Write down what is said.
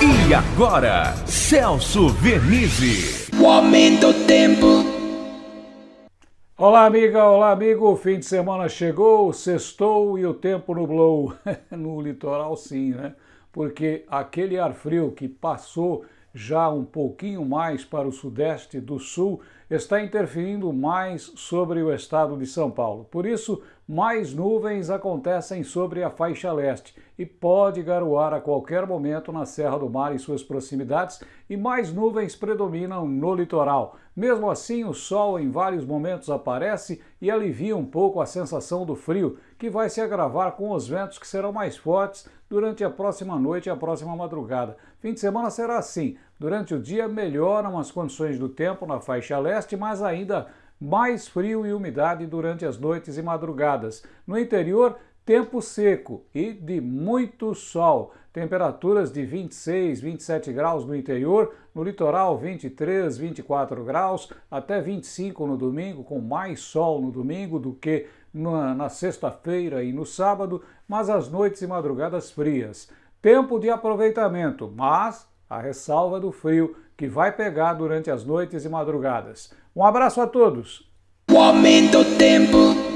E agora, Celso Vernizzi. O aumento do tempo. Olá, amiga, olá, amigo. O fim de semana chegou, sextou e o tempo nublou. no litoral, sim, né? Porque aquele ar frio que passou já um pouquinho mais para o sudeste do sul está interferindo mais sobre o estado de São Paulo. Por isso, mais nuvens acontecem sobre a faixa leste e pode garoar a qualquer momento na Serra do Mar e suas proximidades e mais nuvens predominam no litoral. Mesmo assim, o sol em vários momentos aparece e alivia um pouco a sensação do frio, que vai se agravar com os ventos que serão mais fortes durante a próxima noite e a próxima madrugada. Fim de semana será assim. Durante o dia melhoram as condições do tempo na faixa leste, mas ainda mais frio e umidade durante as noites e madrugadas. No interior, tempo seco e de muito sol. Temperaturas de 26, 27 graus no interior, no litoral 23, 24 graus, até 25 no domingo, com mais sol no domingo do que na, na sexta-feira e no sábado, mas as noites e madrugadas frias. Tempo de aproveitamento, mas a ressalva do frio que vai pegar durante as noites e madrugadas. Um abraço a todos! O aumento do tempo.